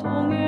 童年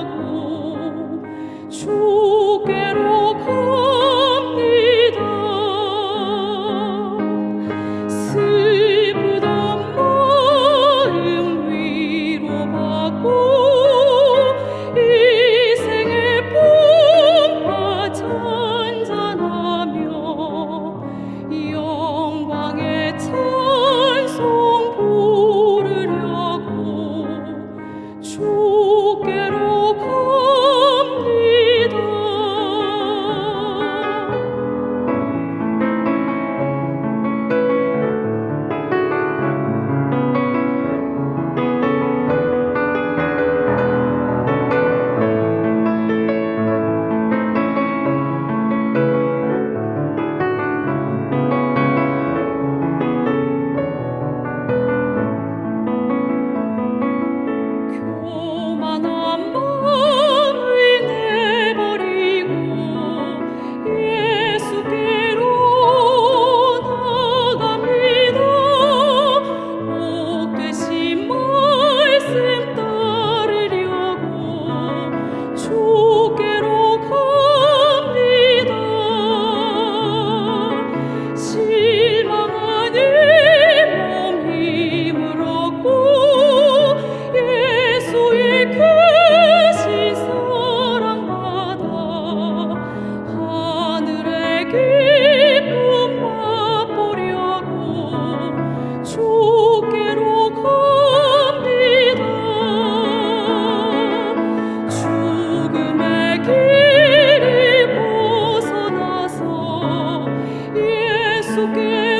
again.